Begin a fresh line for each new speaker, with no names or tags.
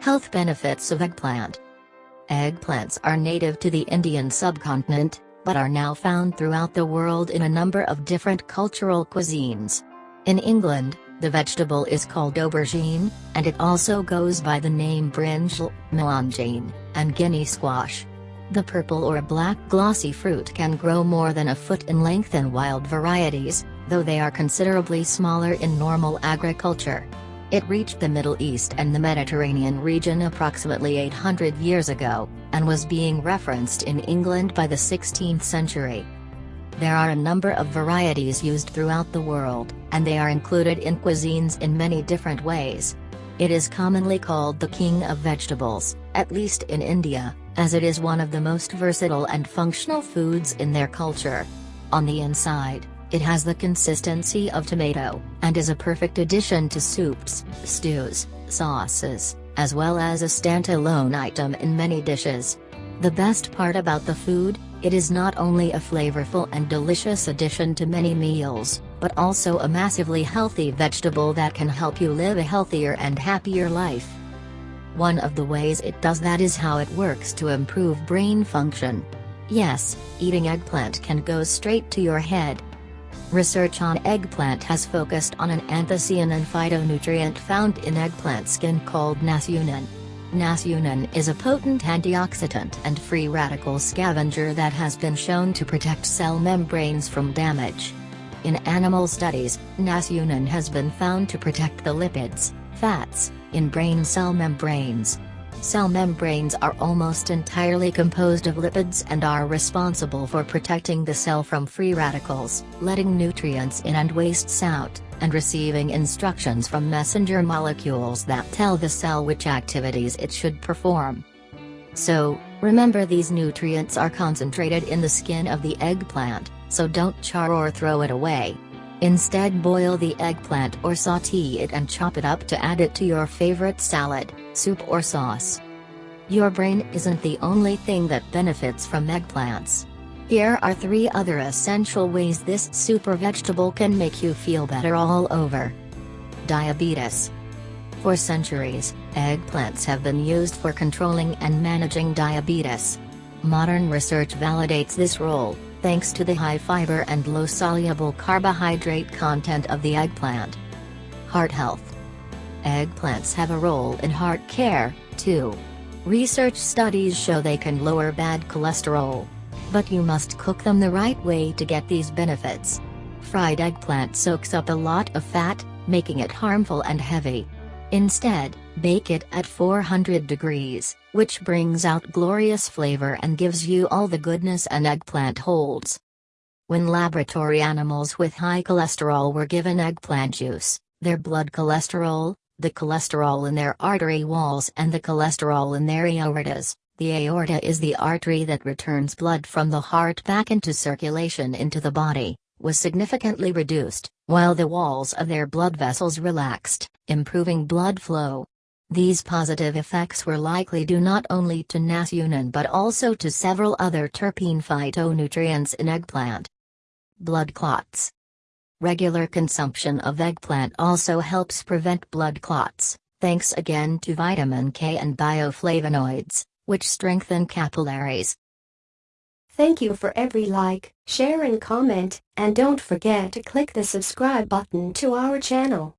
Health benefits of eggplant. Eggplants are native to the Indian subcontinent, but are now found throughout the world in a number of different cultural cuisines. In England, the vegetable is called aubergine, and it also goes by the name brinjal, melongene, and guinea squash. The purple or black glossy fruit can grow more than a foot in length in wild varieties, though they are considerably smaller in normal agriculture. It reached the Middle East and the Mediterranean region approximately 800 years ago, and was being referenced in England by the 16th century. There are a number of varieties used throughout the world, and they are included in cuisines in many different ways. It is commonly called the king of vegetables, at least in India, as it is one of the most versatile and functional foods in their culture. On the inside, it has the consistency of tomato, and is a perfect addition to soups, stews, sauces, as well as a standalone item in many dishes. The best part about the food, it is not only a flavorful and delicious addition to many meals, but also a massively healthy vegetable that can help you live a healthier and happier life. One of the ways it does that is how it works to improve brain function. Yes, eating eggplant can go straight to your head, Research on eggplant has focused on an anthocyanin phytonutrient found in eggplant skin called nasunin. Nasunin is a potent antioxidant and free radical scavenger that has been shown to protect cell membranes from damage. In animal studies, nasunin has been found to protect the lipids, fats, in brain cell membranes. Cell membranes are almost entirely composed of lipids and are responsible for protecting the cell from free radicals, letting nutrients in and wastes out, and receiving instructions from messenger molecules that tell the cell which activities it should perform. So, remember these nutrients are concentrated in the skin of the eggplant, so don't char or throw it away. Instead boil the eggplant or saute it and chop it up to add it to your favorite salad, soup or sauce. Your brain isn't the only thing that benefits from eggplants. Here are three other essential ways this super vegetable can make you feel better all over. Diabetes. For centuries, eggplants have been used for controlling and managing diabetes. Modern research validates this role, thanks to the high fiber and low soluble carbohydrate content of the eggplant. Heart health. Eggplants have a role in heart care, too. Research studies show they can lower bad cholesterol. But you must cook them the right way to get these benefits. Fried eggplant soaks up a lot of fat, making it harmful and heavy. Instead, bake it at 400 degrees, which brings out glorious flavor and gives you all the goodness an eggplant holds. When laboratory animals with high cholesterol were given eggplant juice, their blood cholesterol, the cholesterol in their artery walls and the cholesterol in their aortas, the aorta is the artery that returns blood from the heart back into circulation into the body, was significantly reduced, while the walls of their blood vessels relaxed, improving blood flow. These positive effects were likely due not only to nasunin but also to several other terpene phytonutrients in eggplant. Blood clots. Regular consumption of eggplant also helps prevent blood clots, thanks again to vitamin K and bioflavonoids, which strengthen capillaries.
Thank you for every like, share and comment, and don't forget to click the subscribe button to our channel.